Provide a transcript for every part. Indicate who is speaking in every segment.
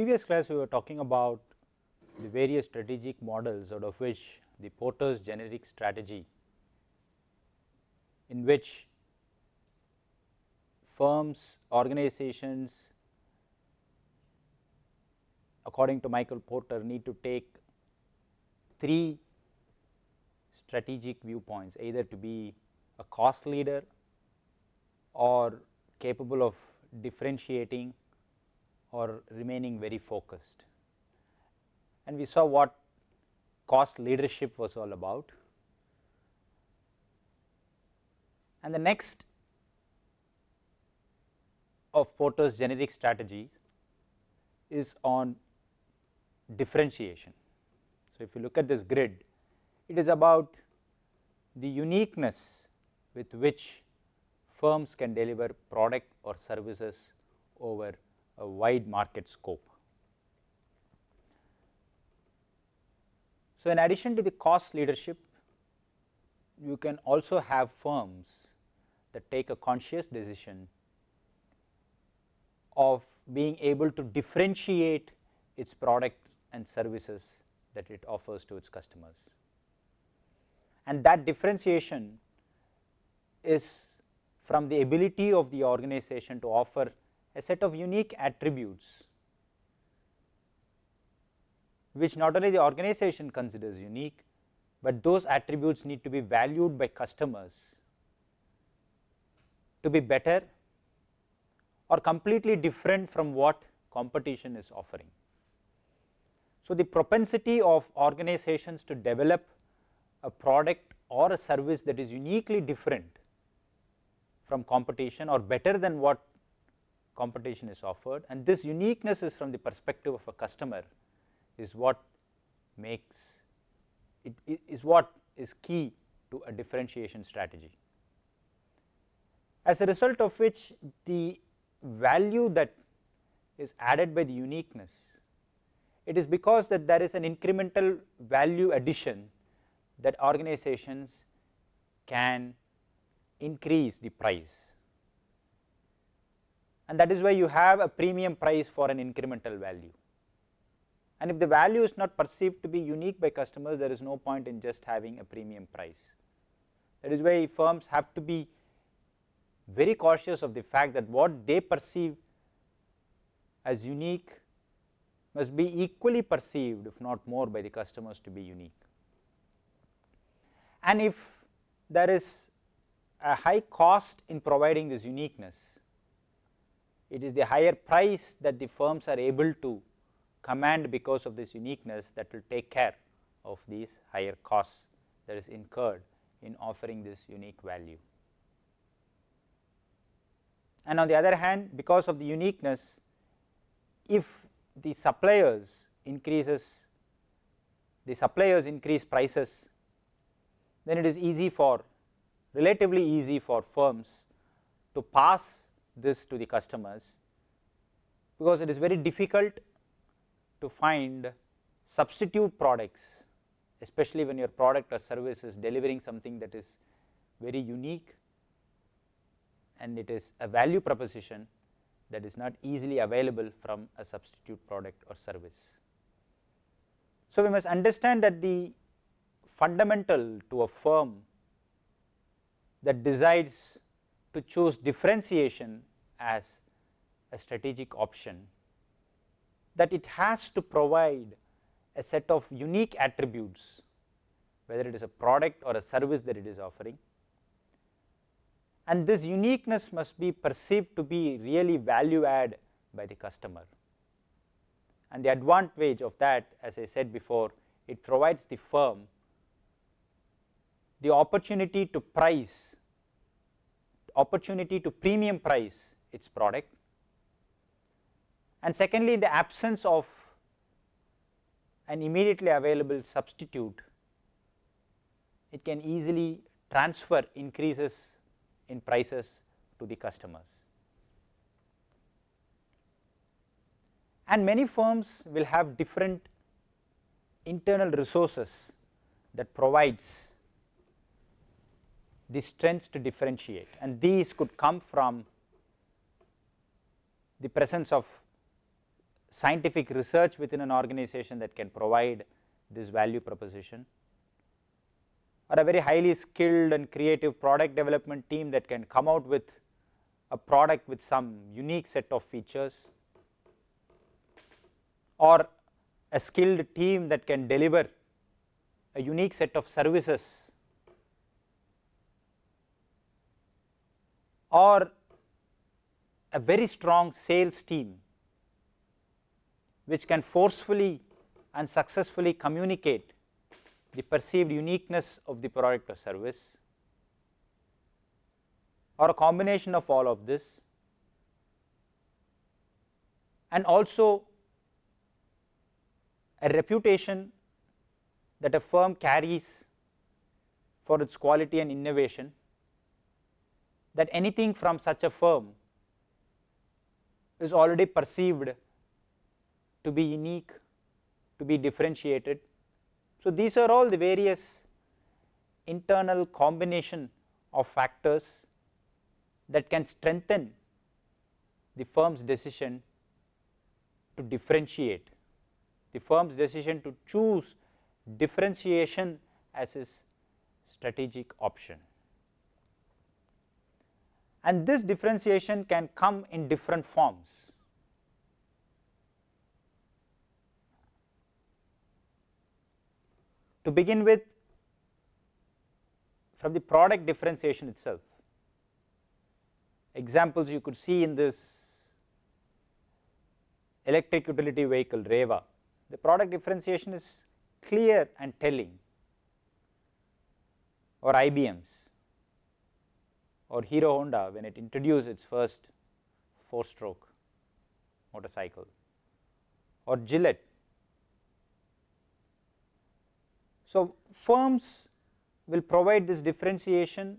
Speaker 1: previous class we were talking about the various strategic models out of which the Porter's generic strategy in which firms, organizations according to Michael Porter need to take three strategic viewpoints either to be a cost leader or capable of differentiating or remaining very focused. And we saw what cost leadership was all about. And the next of Porter's generic strategies is on differentiation. So, if you look at this grid, it is about the uniqueness with which firms can deliver product or services over a wide market scope. So, in addition to the cost leadership, you can also have firms that take a conscious decision of being able to differentiate its products and services that it offers to its customers. And that differentiation is from the ability of the organization to offer a set of unique attributes which not only the organization considers unique, but those attributes need to be valued by customers to be better or completely different from what competition is offering. So, the propensity of organizations to develop a product or a service that is uniquely different from competition or better than what competition is offered and this uniqueness is from the perspective of a customer is what makes it is what is key to a differentiation strategy. As a result of which the value that is added by the uniqueness, it is because that there is an incremental value addition that organizations can increase the price and that is why you have a premium price for an incremental value. And if the value is not perceived to be unique by customers, there is no point in just having a premium price. That is why firms have to be very cautious of the fact that what they perceive as unique must be equally perceived if not more by the customers to be unique. And if there is a high cost in providing this uniqueness, it is the higher price that the firms are able to command because of this uniqueness that will take care of these higher costs that is incurred in offering this unique value. And on the other hand because of the uniqueness if the suppliers increases the suppliers increase prices then it is easy for relatively easy for firms to pass this to the customers because it is very difficult to find substitute products especially when your product or service is delivering something that is very unique and it is a value proposition that is not easily available from a substitute product or service. So, we must understand that the fundamental to a firm that decides to choose differentiation as a strategic option that it has to provide a set of unique attributes whether it is a product or a service that it is offering and this uniqueness must be perceived to be really value add by the customer. And the advantage of that as I said before it provides the firm the opportunity to price opportunity to premium price its product and secondly in the absence of an immediately available substitute it can easily transfer increases in prices to the customers. And many firms will have different internal resources that provides the strengths to differentiate and these could come from the presence of scientific research within an organization that can provide this value proposition or a very highly skilled and creative product development team that can come out with a product with some unique set of features or a skilled team that can deliver a unique set of services or a very strong sales team which can forcefully and successfully communicate the perceived uniqueness of the product or service. Or a combination of all of this. And also a reputation that a firm carries for its quality and innovation that anything from such a firm is already perceived to be unique, to be differentiated. So, these are all the various internal combination of factors that can strengthen the firm's decision to differentiate, the firm's decision to choose differentiation as its strategic option. And this differentiation can come in different forms. To begin with from the product differentiation itself, examples you could see in this electric utility vehicle REVA, the product differentiation is clear and telling or IBM's or Hero Honda when it introduced its first 4 stroke motorcycle or Gillette. So, firms will provide this differentiation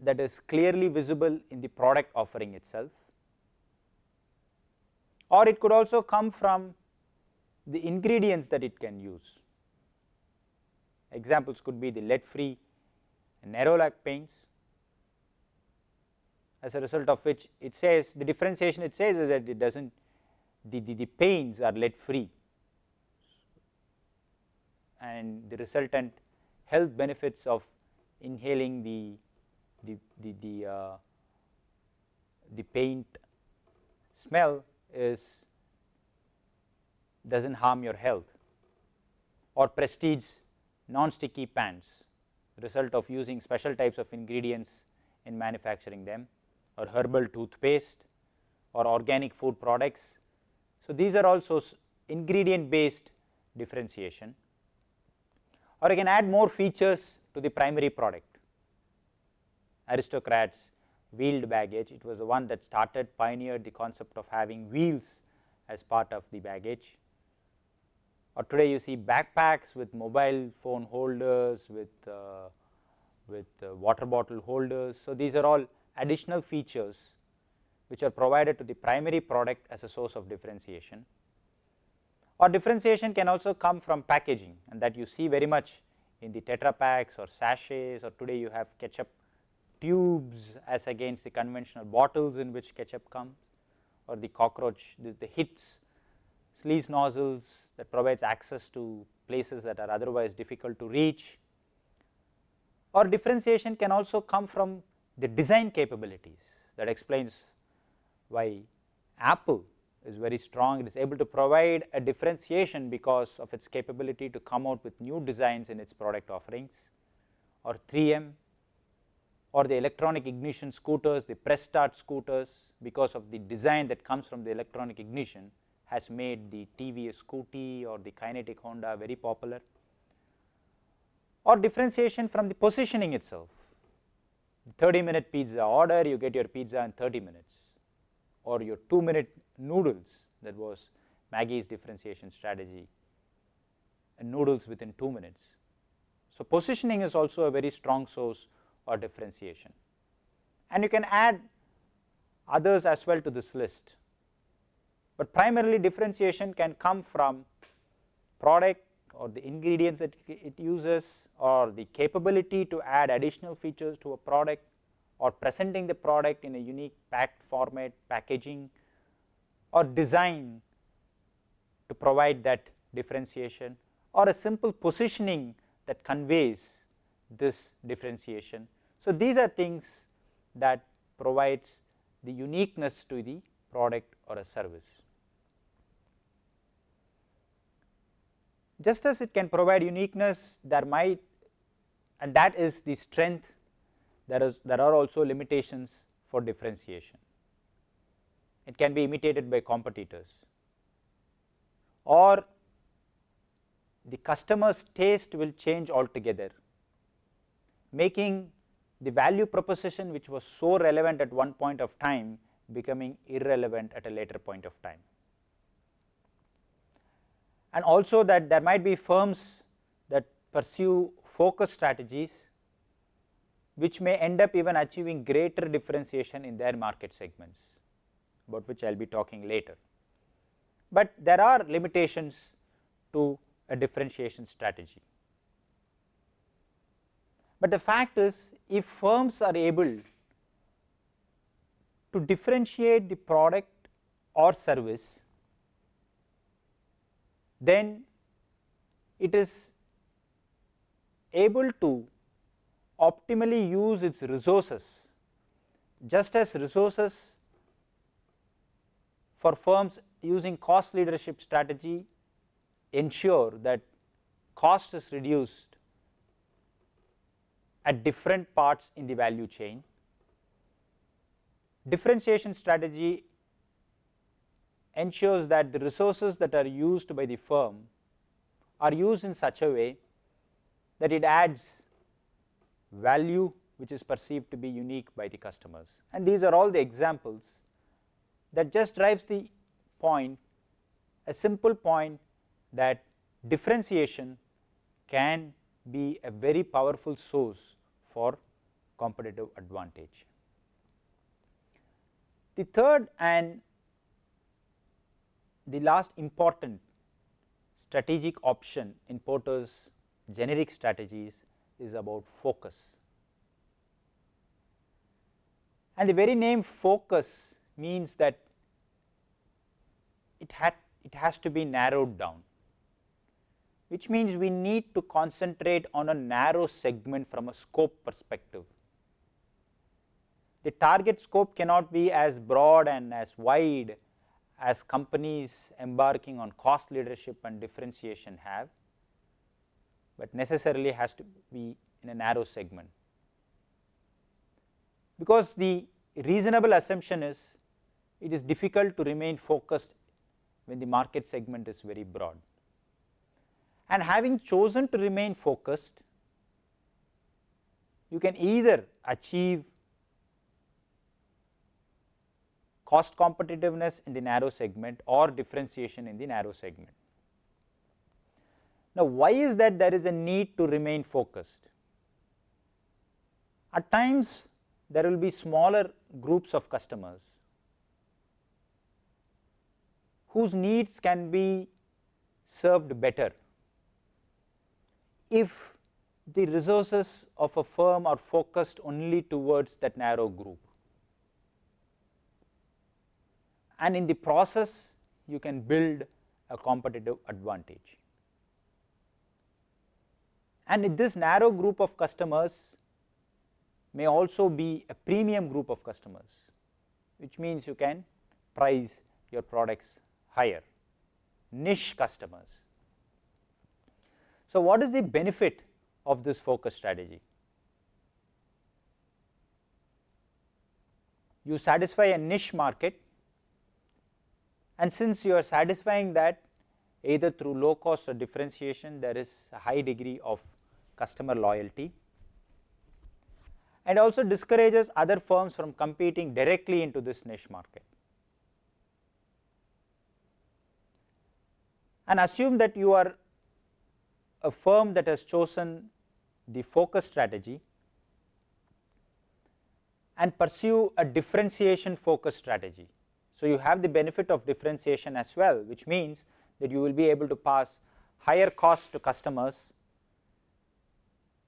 Speaker 1: that is clearly visible in the product offering itself or it could also come from the ingredients that it can use. Examples could be the lead free Nerolac paints as a result of which it says the differentiation it says is that it does not the, the, the paints are lead free. And the resultant health benefits of inhaling the the, the, the, uh, the paint smell is does not harm your health or prestige non-sticky pans result of using special types of ingredients in manufacturing them or herbal toothpaste or organic food products. So, these are also ingredient based differentiation or I can add more features to the primary product aristocrats wheeled baggage. It was the one that started pioneered the concept of having wheels as part of the baggage. Or today you see backpacks with mobile phone holders, with, uh, with uh, water bottle holders. So, these are all additional features which are provided to the primary product as a source of differentiation. Or differentiation can also come from packaging and that you see very much in the Tetra packs or sachets or today you have ketchup tubes as against the conventional bottles in which ketchup comes or the cockroach the, the hits sleaze nozzles that provides access to places that are otherwise difficult to reach. Or differentiation can also come from the design capabilities that explains why Apple is very strong. It is able to provide a differentiation because of its capability to come out with new designs in its product offerings. Or 3M or the electronic ignition scooters, the press start scooters because of the design that comes from the electronic ignition has made the TVS Scooty or the Kinetic Honda very popular or differentiation from the positioning itself. 30 minute pizza order you get your pizza in 30 minutes or your 2 minute noodles that was Maggi's differentiation strategy and noodles within 2 minutes. So, positioning is also a very strong source or differentiation. And you can add others as well to this list, but primarily differentiation can come from product or the ingredients that it uses or the capability to add additional features to a product or presenting the product in a unique packed format, packaging or design to provide that differentiation or a simple positioning that conveys this differentiation. So, these are things that provides the uniqueness to the product or a service. Just as it can provide uniqueness there might and that is the strength there is there are also limitations for differentiation. It can be imitated by competitors or the customer's taste will change altogether making the value proposition which was so relevant at one point of time becoming irrelevant at a later point of time. And also that there might be firms that pursue focus strategies which may end up even achieving greater differentiation in their market segments about which I will be talking later. But there are limitations to a differentiation strategy. But the fact is if firms are able to differentiate the product or service, then it is able to optimally use its resources just as resources for firms using cost leadership strategy ensure that cost is reduced at different parts in the value chain. Differentiation strategy ensures that the resources that are used by the firm are used in such a way that it adds value which is perceived to be unique by the customers. And these are all the examples that just drives the point, a simple point that differentiation can be a very powerful source for competitive advantage. The third and the last important strategic option in Porter's generic strategies is about focus. And the very name focus means that it had it has to be narrowed down which means we need to concentrate on a narrow segment from a scope perspective. The target scope cannot be as broad and as wide as companies embarking on cost leadership and differentiation have, but necessarily has to be in a narrow segment. Because the reasonable assumption is it is difficult to remain focused when the market segment is very broad and having chosen to remain focused you can either achieve cost competitiveness in the narrow segment or differentiation in the narrow segment. Now, why is that there is a need to remain focused? At times there will be smaller groups of customers whose needs can be served better if the resources of a firm are focused only towards that narrow group. And in the process you can build a competitive advantage. And this narrow group of customers may also be a premium group of customers, which means you can price your products higher, niche customers. So, what is the benefit of this focus strategy? You satisfy a niche market and since you are satisfying that either through low cost or differentiation there is a high degree of customer loyalty and also discourages other firms from competing directly into this niche market. And assume that you are a firm that has chosen the focus strategy and pursue a differentiation focus strategy. So, you have the benefit of differentiation as well which means that you will be able to pass higher costs to customers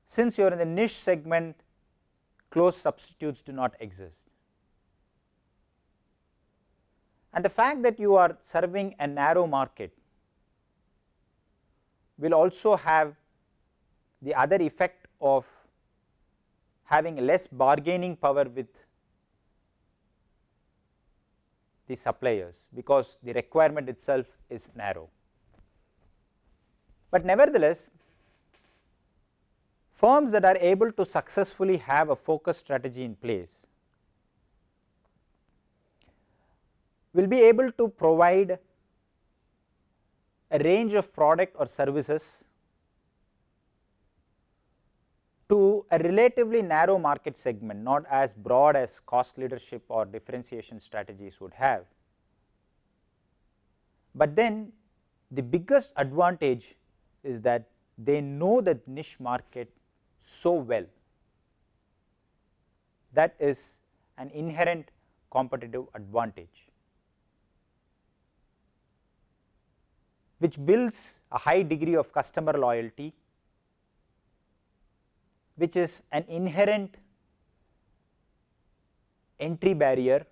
Speaker 1: since you are in the niche segment close substitutes do not exist. And the fact that you are serving a narrow market will also have the other effect of having less bargaining power with the suppliers because the requirement itself is narrow. But nevertheless, firms that are able to successfully have a focus strategy in place will be able to provide a range of product or services to a relatively narrow market segment, not as broad as cost leadership or differentiation strategies would have. But then the biggest advantage is that they know that niche market so well. That is an inherent competitive advantage, which builds a high degree of customer loyalty, which is an inherent entry barrier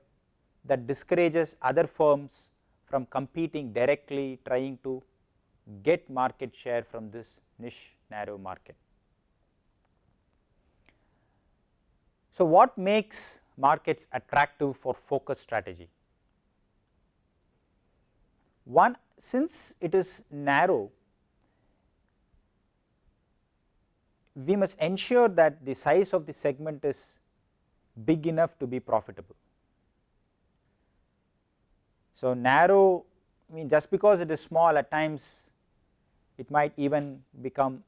Speaker 1: that discourages other firms from competing directly trying to get market share from this niche narrow market. So, what makes markets attractive for focus strategy? One since it is narrow, we must ensure that the size of the segment is big enough to be profitable. So, narrow I mean just because it is small at times it might even become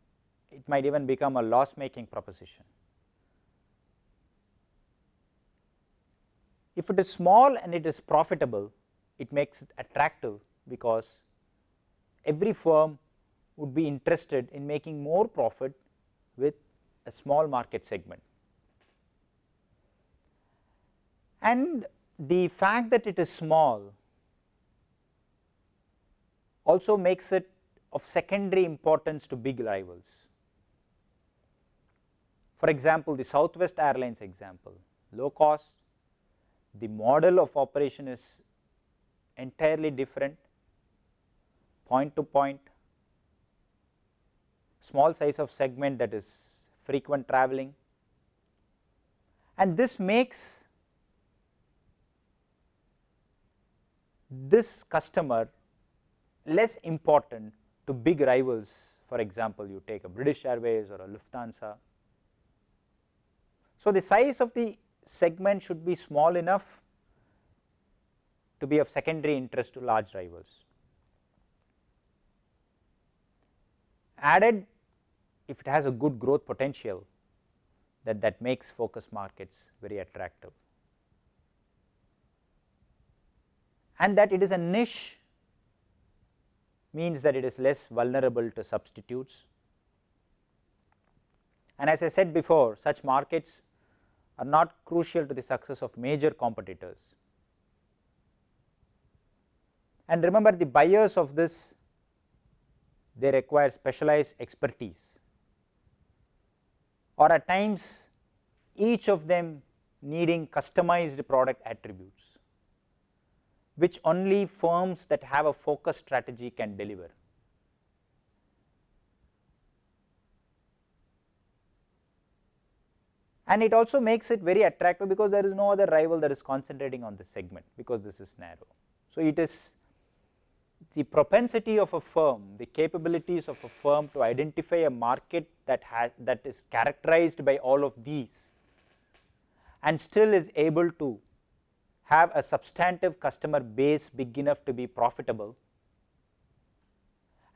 Speaker 1: it might even become a loss making proposition. If it is small and it is profitable, it makes it attractive because every firm would be interested in making more profit a small market segment. And the fact that it is small also makes it of secondary importance to big rivals. For example, the Southwest Airlines example, low cost, the model of operation is entirely different, point to point, small size of segment that is frequent traveling and this makes this customer less important to big rivals for example, you take a British Airways or a Lufthansa. So, the size of the segment should be small enough to be of secondary interest to large rivals. Added if it has a good growth potential that that makes focus markets very attractive and that it is a niche means that it is less vulnerable to substitutes. And as I said before such markets are not crucial to the success of major competitors. And remember the buyers of this they require specialized expertise or at times each of them needing customized product attributes which only firms that have a focus strategy can deliver. And it also makes it very attractive because there is no other rival that is concentrating on this segment because this is narrow. So, it is the propensity of a firm, the capabilities of a firm to identify a market that has that is characterized by all of these and still is able to have a substantive customer base big enough to be profitable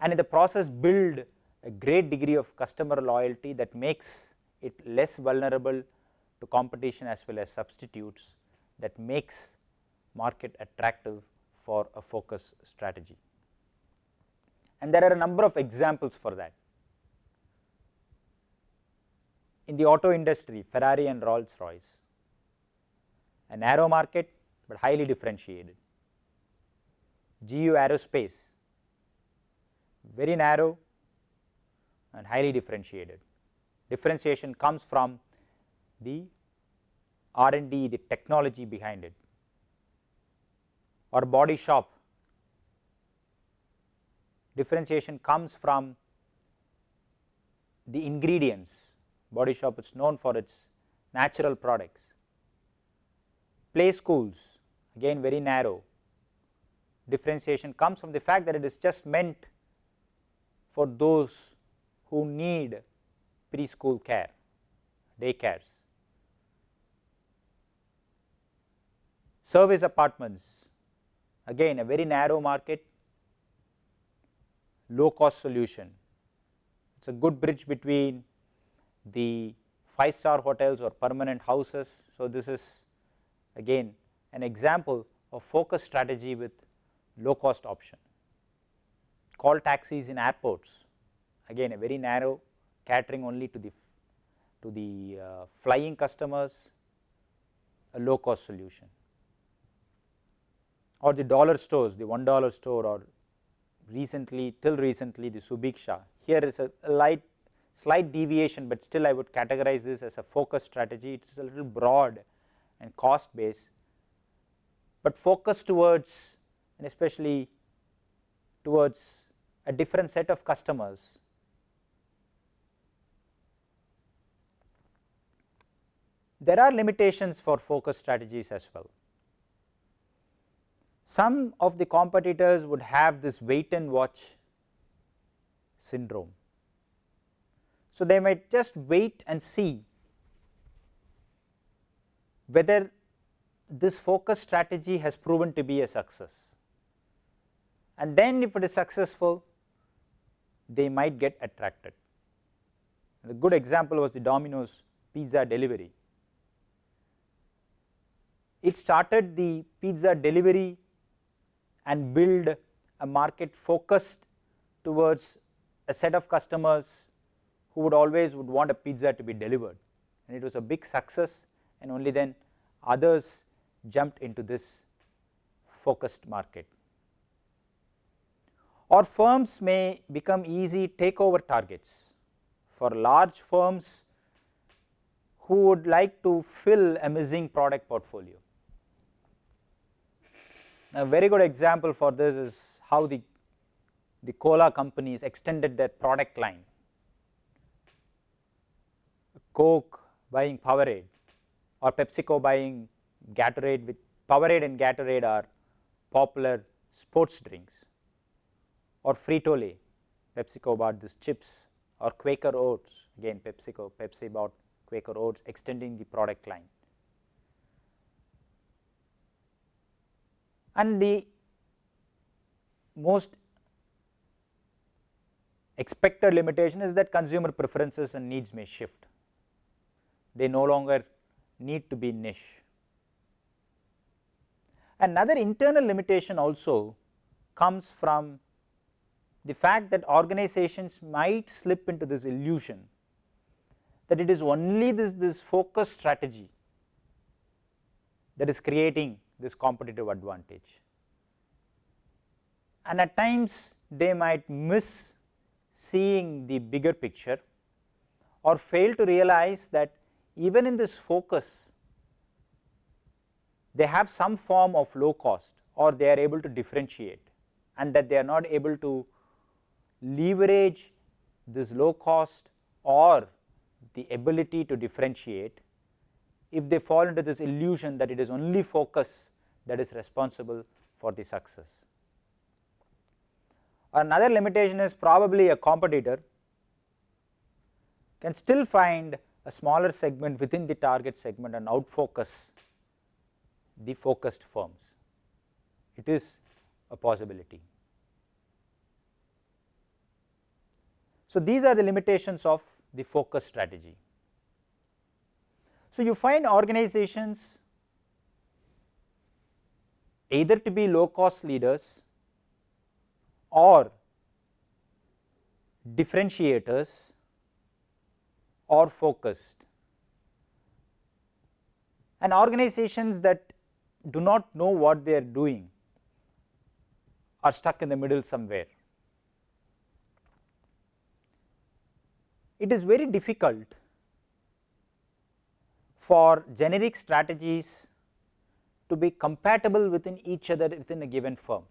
Speaker 1: and in the process build a great degree of customer loyalty that makes it less vulnerable to competition as well as substitutes that makes market attractive for a focus strategy. And there are a number of examples for that. In the auto industry, Ferrari and Rolls Royce, a narrow market but highly differentiated. GE Aerospace, very narrow and highly differentiated. Differentiation comes from the R and D, the technology behind it. or body shop. Differentiation comes from the ingredients, body shop is known for its natural products. Play schools again very narrow, differentiation comes from the fact that it is just meant for those who need preschool care, daycares. Service apartments again a very narrow market, low cost solution. It is a good bridge between the 5 star hotels or permanent houses. So, this is again an example of focus strategy with low cost option. Call taxis in airports again a very narrow catering only to the to the uh, flying customers a low cost solution or the dollar stores the one dollar store or recently till recently the Subiksha here is a, a light slight deviation, but still I would categorize this as a focus strategy. It is a little broad and cost based, but focus towards and especially towards a different set of customers. There are limitations for focus strategies as well. Some of the competitors would have this wait and watch syndrome. So, they might just wait and see whether this focus strategy has proven to be a success and then if it is successful they might get attracted. A good example was the Domino's pizza delivery. It started the pizza delivery and build a market focused towards a set of customers who would always would want a pizza to be delivered and it was a big success and only then others jumped into this focused market. Or firms may become easy takeover targets for large firms who would like to fill a missing product portfolio. A very good example for this is how the, the cola companies extended their product line. Coke buying Powerade or PepsiCo buying Gatorade with Powerade and Gatorade are popular sports drinks or Frito-Lay, PepsiCo bought this chips or Quaker Oats again PepsiCo, Pepsi bought Quaker Oats extending the product line. And the most expected limitation is that consumer preferences and needs may shift. They no longer need to be niche. Another internal limitation also comes from the fact that organizations might slip into this illusion that it is only this, this focus strategy that is creating this competitive advantage. And at times they might miss seeing the bigger picture or fail to realize that even in this focus they have some form of low cost or they are able to differentiate and that they are not able to leverage this low cost or the ability to differentiate if they fall into this illusion that it is only focus that is responsible for the success. Another limitation is probably a competitor can still find a smaller segment within the target segment and outfocus the focused firms. It is a possibility. So, these are the limitations of the focus strategy. So, you find organizations either to be low cost leaders or differentiators or focused and organizations that do not know what they are doing are stuck in the middle somewhere. It is very difficult for generic strategies to be compatible within each other within a given firm.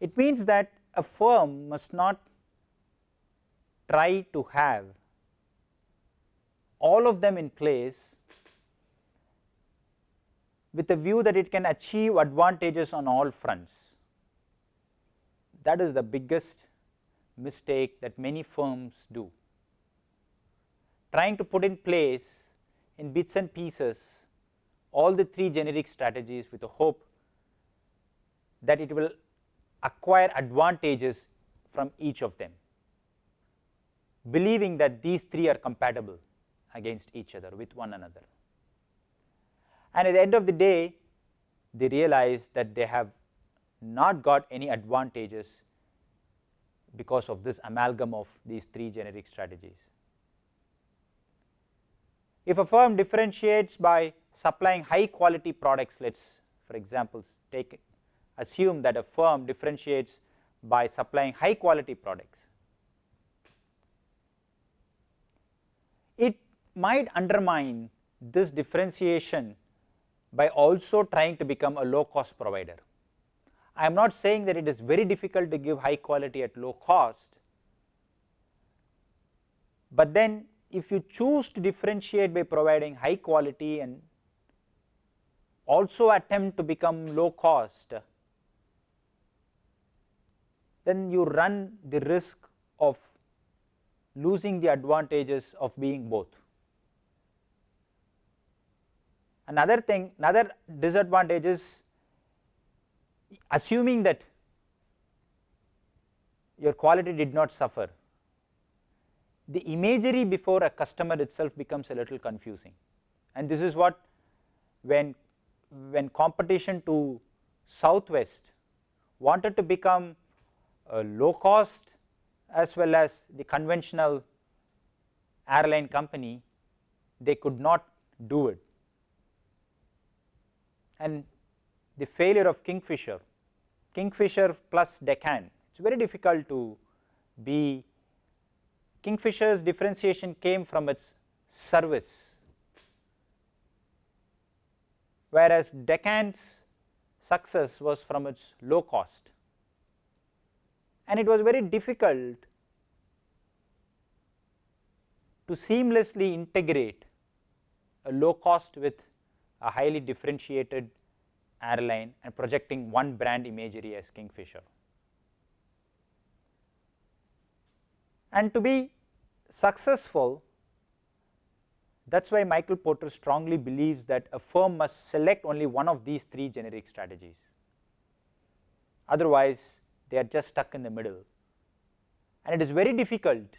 Speaker 1: It means that a firm must not try to have all of them in place with a view that it can achieve advantages on all fronts. That is the biggest mistake that many firms do. Trying to put in place in bits and pieces all the three generic strategies with the hope that it will acquire advantages from each of them, believing that these three are compatible against each other with one another. And at the end of the day, they realize that they have not got any advantages because of this amalgam of these three generic strategies. If a firm differentiates by supplying high quality products, let us for example, take assume that a firm differentiates by supplying high quality products. It might undermine this differentiation by also trying to become a low cost provider. I am not saying that it is very difficult to give high quality at low cost, but then if you choose to differentiate by providing high quality and also attempt to become low cost, then you run the risk of losing the advantages of being both. Another thing, another disadvantage is assuming that your quality did not suffer, the imagery before a customer itself becomes a little confusing and this is what when, when competition to Southwest wanted to become uh, a low cost as well as the conventional airline company, they could not do it. And the failure of Kingfisher, Kingfisher plus Deccan, it is very difficult to be, Kingfisher's differentiation came from its service, whereas Deccan's success was from its low cost and it was very difficult to seamlessly integrate a low cost with a highly differentiated airline and projecting one brand imagery as Kingfisher. And to be successful, that is why Michael Porter strongly believes that a firm must select only one of these three generic strategies. Otherwise, they are just stuck in the middle and it is very difficult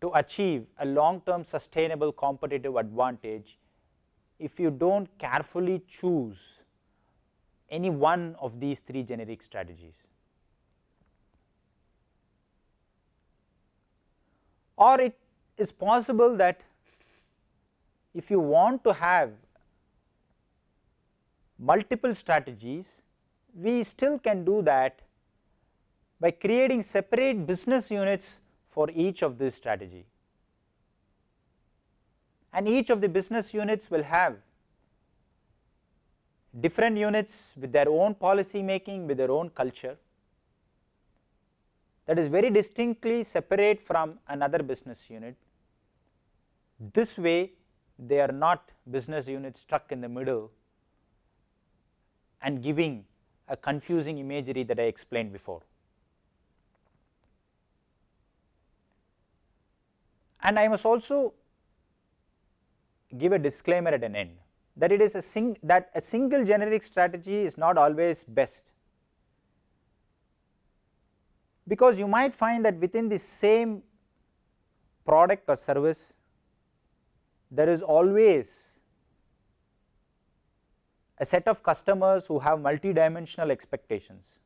Speaker 1: to achieve a long term sustainable competitive advantage if you do not carefully choose any one of these three generic strategies. Or it is possible that if you want to have multiple strategies, we still can do that by creating separate business units for each of this strategy. And each of the business units will have different units with their own policy making, with their own culture that is very distinctly separate from another business unit. This way they are not business units stuck in the middle and giving a confusing imagery that I explained before. And I must also give a disclaimer at an end that it is a sing that a single generic strategy is not always best because you might find that within the same product or service there is always a set of customers who have multi-dimensional expectations,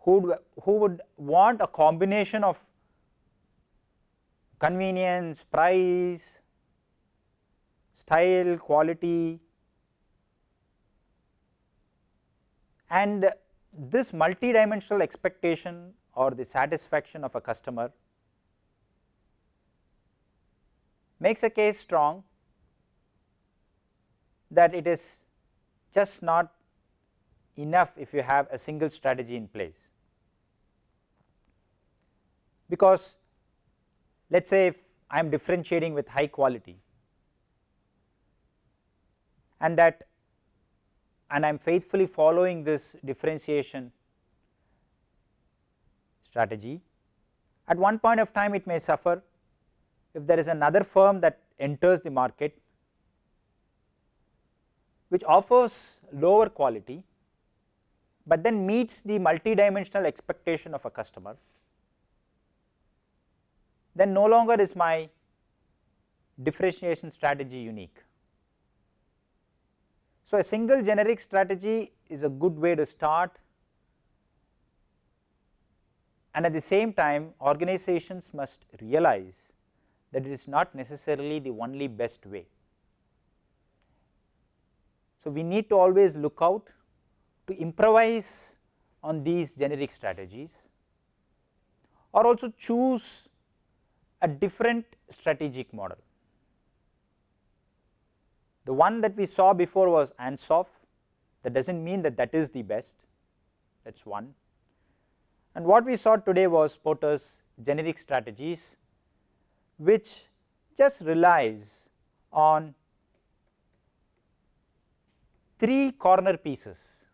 Speaker 1: who, who would want a combination of convenience, price, style, quality and this multi-dimensional expectation or the satisfaction of a customer makes a case strong that it is just not enough if you have a single strategy in place. Because let us say if I am differentiating with high quality and that and I am faithfully following this differentiation strategy, at one point of time it may suffer if there is another firm that enters the market which offers lower quality, but then meets the multidimensional expectation of a customer, then no longer is my differentiation strategy unique. So, a single generic strategy is a good way to start and at the same time organizations must realize that it is not necessarily the only best way. So, we need to always look out to improvise on these generic strategies or also choose a different strategic model. The one that we saw before was Ansoff. That does not mean that that is the best. That is one. And what we saw today was Porter's generic strategies which just relies on three corner pieces.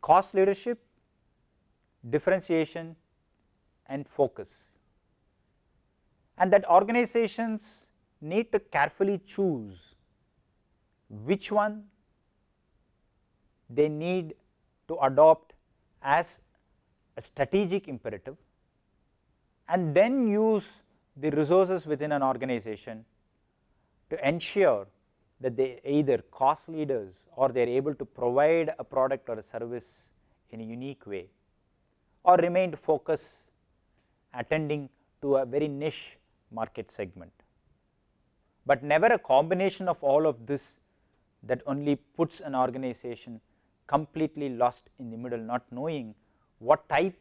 Speaker 1: Cost leadership, differentiation and focus. And that organizations need to carefully choose which one they need to adopt as a strategic imperative and then use the resources within an organization to ensure that they either cost leaders or they are able to provide a product or a service in a unique way or remained focused attending to a very niche market segment. But never a combination of all of this that only puts an organization completely lost in the middle not knowing what type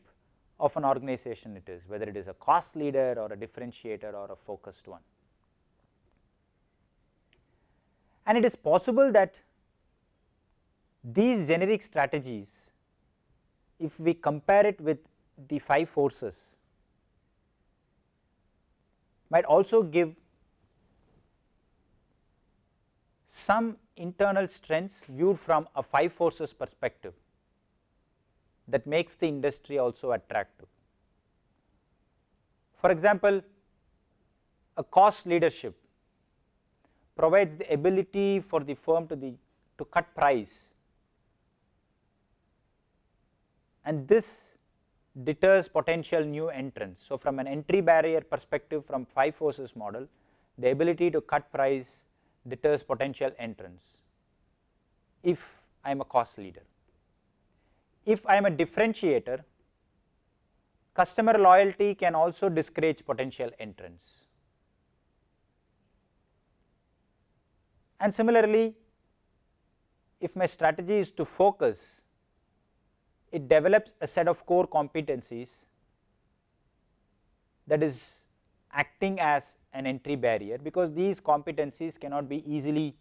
Speaker 1: of an organization it is whether it is a cost leader or a differentiator or a focused one. And it is possible that these generic strategies if we compare it with the 5 forces might also give some internal strengths viewed from a 5 forces perspective that makes the industry also attractive. For example, a cost leadership provides the ability for the firm to the to cut price and this deters potential new entrants. So, from an entry barrier perspective from 5 forces model the ability to cut price deters potential entrants if I am a cost leader. If I am a differentiator customer loyalty can also discourage potential entrants. And similarly, if my strategy is to focus, it develops a set of core competencies that is acting as an entry barrier because these competencies cannot be easily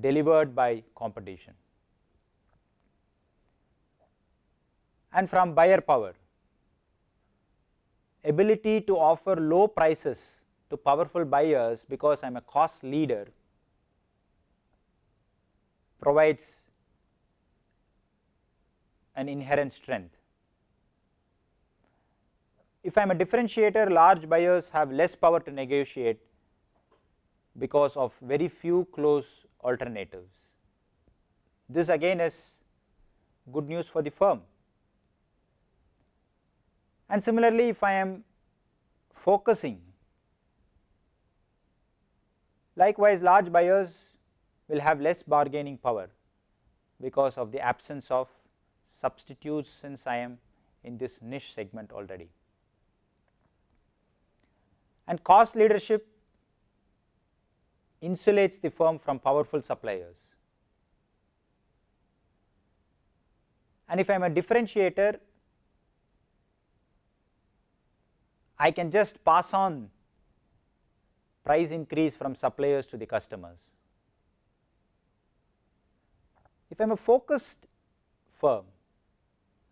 Speaker 1: delivered by competition. And from buyer power, ability to offer low prices to powerful buyers because I am a cost leader provides an inherent strength. If I am a differentiator large buyers have less power to negotiate because of very few close alternatives. This again is good news for the firm. And similarly, if I am focusing likewise large buyers will have less bargaining power because of the absence of substitutes since I am in this niche segment already. And cost leadership insulates the firm from powerful suppliers. And if I am a differentiator, I can just pass on price increase from suppliers to the customers. If I am a focused firm,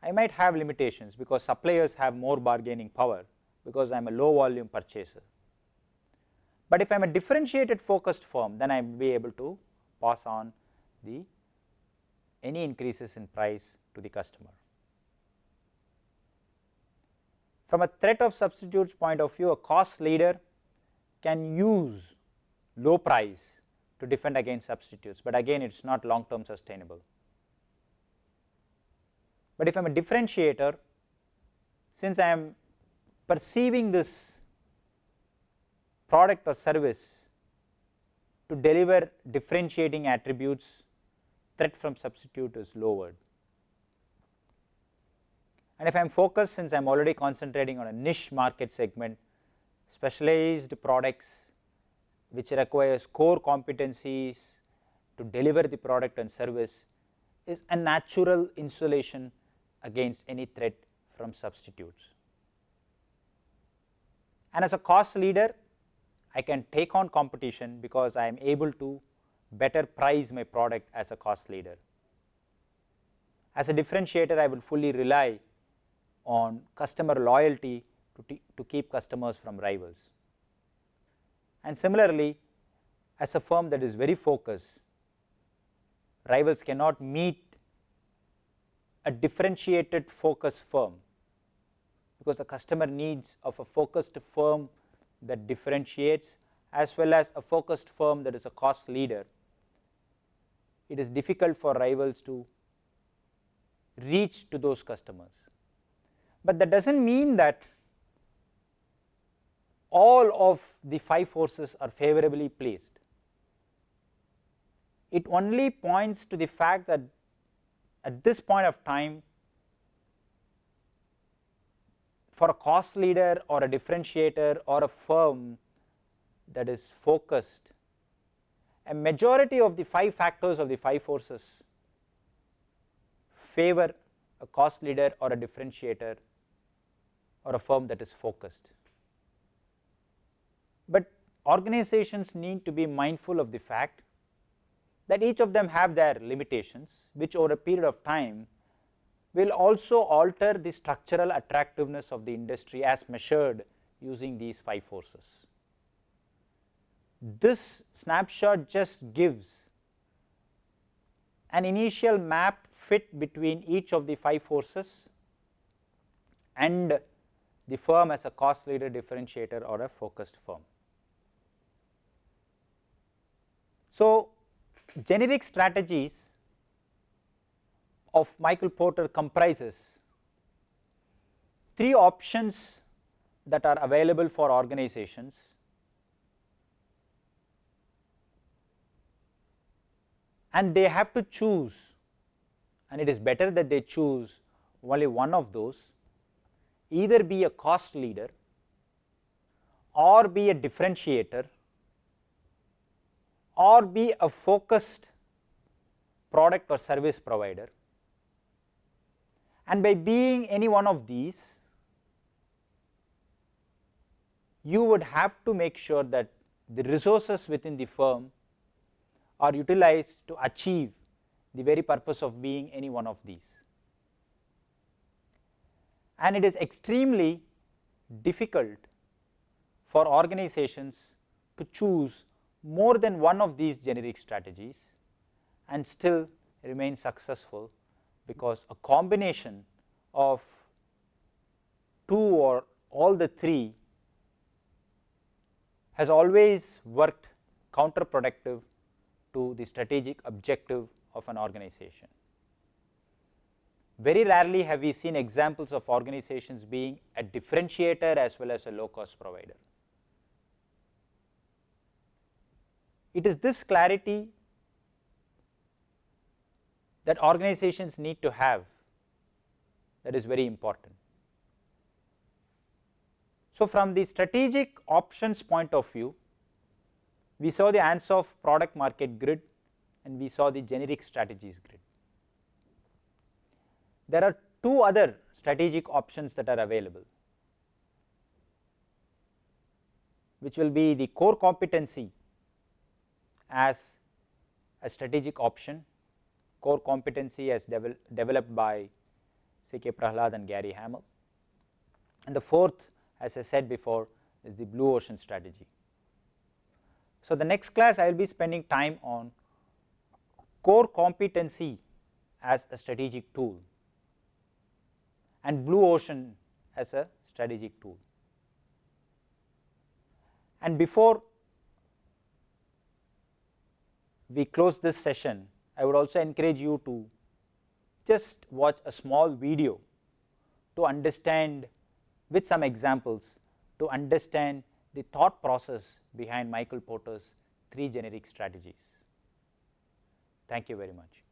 Speaker 1: I might have limitations because suppliers have more bargaining power because I am a low volume purchaser. But if I am a differentiated focused firm, then I will be able to pass on the any increases in price to the customer. From a threat of substitutes point of view, a cost leader can use low price to defend against substitutes, but again it is not long term sustainable. But if I am a differentiator, since I am perceiving this product or service to deliver differentiating attributes, threat from substitute is lowered. And if I am focused, since I am already concentrating on a niche market segment, specialized products which requires core competencies to deliver the product and service is a natural insulation against any threat from substitutes. And as a cost leader, I can take on competition because I am able to better price my product as a cost leader. As a differentiator, I will fully rely on customer loyalty to, to keep customers from rivals. And similarly, as a firm that is very focused, rivals cannot meet a differentiated focus firm because the customer needs of a focused firm that differentiates as well as a focused firm that is a cost leader. It is difficult for rivals to reach to those customers, but that does not mean that all of the 5 forces are favorably placed. It only points to the fact that at this point of time for a cost leader or a differentiator or a firm that is focused, a majority of the 5 factors of the 5 forces favor a cost leader or a differentiator or a firm that is focused. But organizations need to be mindful of the fact that each of them have their limitations which over a period of time will also alter the structural attractiveness of the industry as measured using these 5 forces. This snapshot just gives an initial map fit between each of the 5 forces and the firm as a cost leader differentiator or a focused firm. So, generic strategies of Michael Porter comprises three options that are available for organizations and they have to choose and it is better that they choose only one of those either be a cost leader or be a differentiator or be a focused product or service provider. And by being any one of these, you would have to make sure that the resources within the firm are utilized to achieve the very purpose of being any one of these. And it is extremely difficult for organizations to choose more than one of these generic strategies and still remain successful because a combination of two or all the three has always worked counterproductive to the strategic objective of an organization. Very rarely have we seen examples of organizations being a differentiator as well as a low cost provider. It is this clarity that organizations need to have that is very important. So, from the strategic options point of view, we saw the Ansoff product market grid and we saw the generic strategies grid. There are two other strategic options that are available. which will be the core competency as a strategic option, core competency as devel developed by C.K. Prahalad and Gary Hamel. And the fourth as I said before is the blue ocean strategy. So, the next class I will be spending time on core competency as a strategic tool and blue ocean as a strategic tool. And before we close this session, I would also encourage you to just watch a small video to understand with some examples to understand the thought process behind Michael Porter's three generic strategies. Thank you very much.